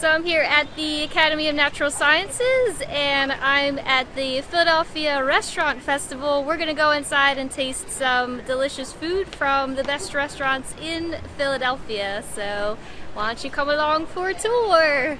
So I'm here at the Academy of Natural Sciences and I'm at the Philadelphia Restaurant Festival. We're going to go inside and taste some delicious food from the best restaurants in Philadelphia. So why don't you come along for a tour?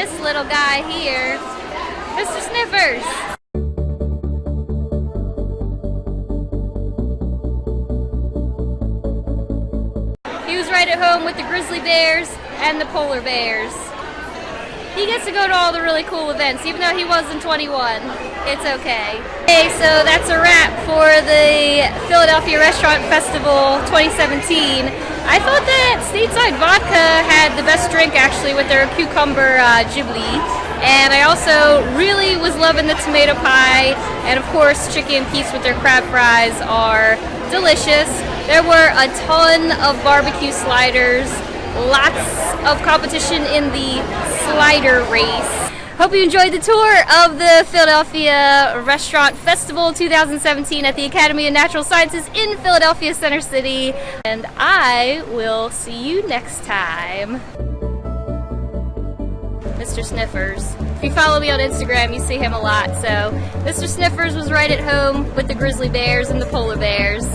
This little guy here, Mr. Sniffers. He was right at home with the grizzly bears and the polar bears. He gets to go to all the really cool events, even though he wasn't 21. It's okay. Okay, so that's a wrap for the Philadelphia Restaurant Festival 2017. I thought that Stateside Vodka had the best drink actually with their cucumber uh, gimlet. And I also really was loving the tomato pie. And of course, Chickie's and Pete's with their crab fries are delicious. There were a ton of barbecue sliders, lots of competition in the slider race. Hope you enjoyed the tour of the Philadelphia Restaurant Festival 2017 at the Academy of Natural Sciences in Philadelphia Center City. And I will see you next time. Mr. Sniffers. If you follow me on Instagram, you see him a lot. So Mr. Sniffers was right at home with the grizzly bears and the polar bears.